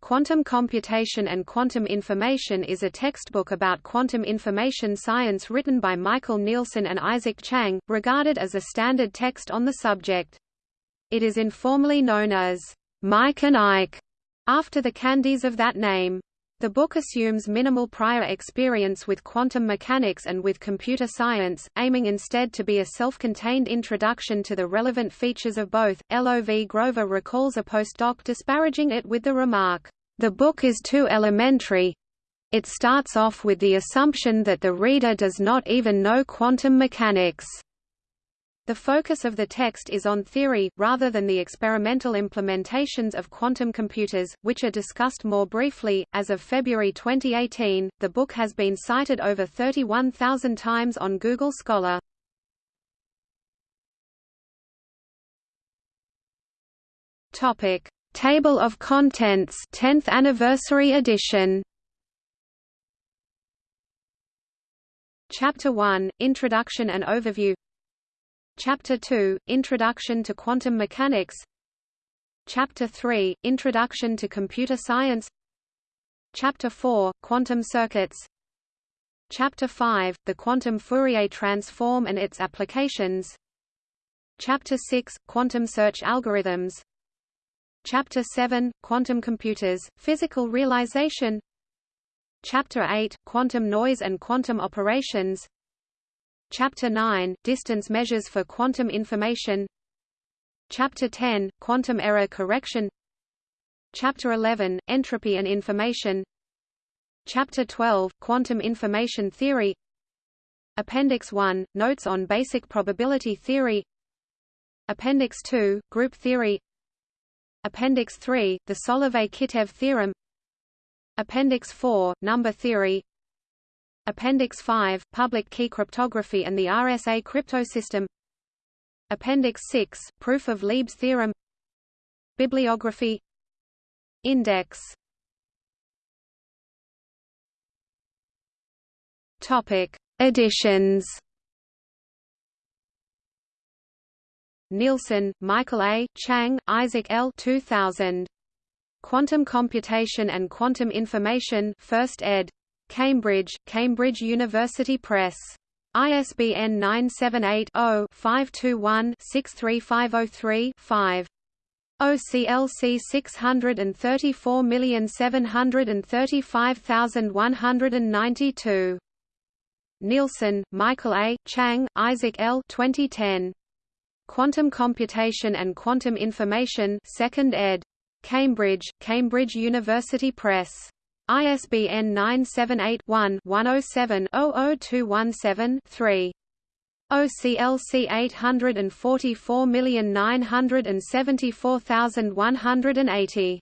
Quantum Computation and Quantum Information is a textbook about quantum information science written by Michael Nielsen and Isaac Chuang, regarded as a standard text on the subject. It is informally known as Mike and Ike, after the candies of that name. The book assumes minimal prior experience with quantum mechanics and with computer science, aiming instead to be a self-contained introduction to the relevant features of both. Lov Grover recalls a postdoc disparaging it with the remark, "The book is too elementary. It starts off with the assumption that the reader does not even know quantum mechanics." The focus of the text is on theory, rather than the experimental implementations of quantum computers, which are discussed more briefly. As of February 2018, the book has been cited over 31,000 times on Google Scholar. Topic: Table of Contents, 10th anniversary edition. Chapter 1: Introduction and Overview. Chapter 2, Introduction to Quantum Mechanics. Chapter 3, Introduction to Computer Science. Chapter 4, Quantum Circuits. Chapter 5, The Quantum Fourier Transform and its Applications. Chapter 6, Quantum Search Algorithms. Chapter 7, Quantum Computers, Physical Realization. Chapter 8, Quantum Noise and Quantum Operations Chapter 9 – Distance measures for quantum information. Chapter 10 – Quantum error correction. Chapter 11 – Entropy and information. Chapter 12 – Quantum information theory. Appendix 1 – Notes on basic probability theory. Appendix 2 – Group theory. Appendix 3 – The Solovay-Kitaev theorem. Appendix 4 – Number theory Appendix 5, Public Key Cryptography and the RSA Cryptosystem Appendix 6, Proof of Lieb's theorem Bibliography Index Topic: Editions. Nielsen, Michael A., Chuang, Isaac L. 2000. Quantum Computation and Quantum Information, First ed. Cambridge, Cambridge University Press. ISBN 978-0-521-63503-5. OCLC 634735192. Nielsen, Michael A., Chuang, Isaac L. 2010. Quantum Computation and Quantum Information 2nd ed. Cambridge, Cambridge University Press. ISBN 978-1-107-00217-3. OCLC 844974180.